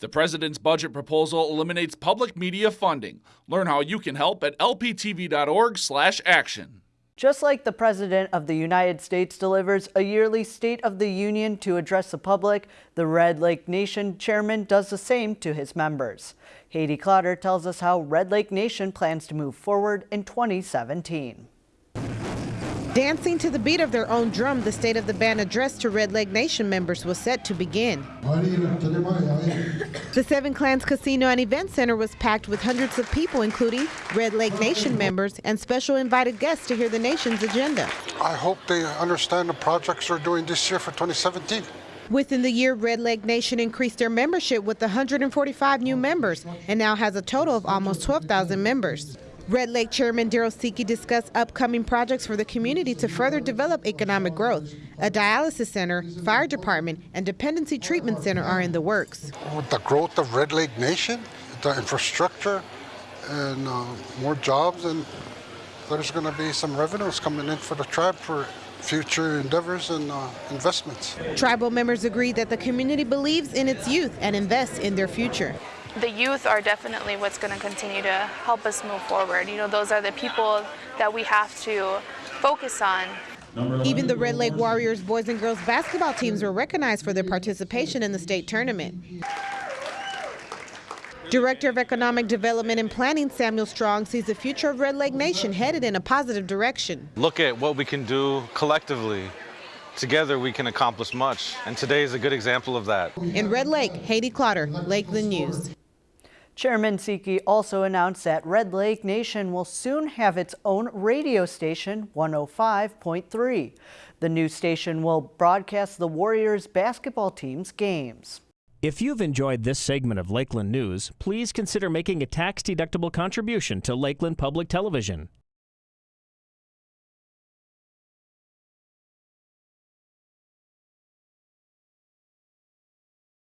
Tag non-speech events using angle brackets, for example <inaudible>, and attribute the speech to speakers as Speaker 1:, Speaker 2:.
Speaker 1: The president's budget proposal eliminates public media funding. Learn how you can help at lptv.org/action.
Speaker 2: Just like the President of the United States delivers a yearly State of the Union to address the public, the Red Lake Nation chairman does the same to his members. Haydee Clotter tells us how Red Lake Nation plans to move forward in 2017.
Speaker 3: Dancing to the beat of their own drum, the State of the Band address to Red Lake Nation members was set to begin. <laughs> The Seven Clans Casino and Event Center was packed with hundreds of people, including Red Lake Nation members and special invited guests to hear the nation's agenda.
Speaker 4: I hope they understand the projects we're doing this year for 2017.
Speaker 3: Within the year, Red Lake Nation increased their membership with 145 new members and now has a total of almost 12,000 members. Red Lake Chairman Darrell Seki discussed upcoming projects for the community to further develop economic growth. A dialysis center, fire department, and dependency treatment center are in the works.
Speaker 4: With the growth of Red Lake Nation, the infrastructure, and uh, more jobs, and there's going to be some revenues coming in for the tribe for future endeavors and uh, investments.
Speaker 3: Tribal members agree that the community believes in its youth and invests in their future
Speaker 5: the youth are definitely what's going to continue to help us move forward. You know, those are the people that we have to focus on.
Speaker 3: Even the Red Lake Warriors boys and girls basketball teams were recognized for their participation in the state tournament. Director of Economic Development and Planning Samuel Strong sees the future of Red Lake Nation headed in a positive direction.
Speaker 6: Look at what we can do collectively. Together we can accomplish much, and today is a good example of that.
Speaker 3: In Red Lake, Haydee Clotter, Lakeland News.
Speaker 2: Chairman Seki also announced that Red Lake Nation will soon have its own radio station, 105.3. The new station will broadcast the Warriors basketball team's games.
Speaker 7: If you've enjoyed this segment of Lakeland News, please consider making a tax-deductible contribution to Lakeland Public Television.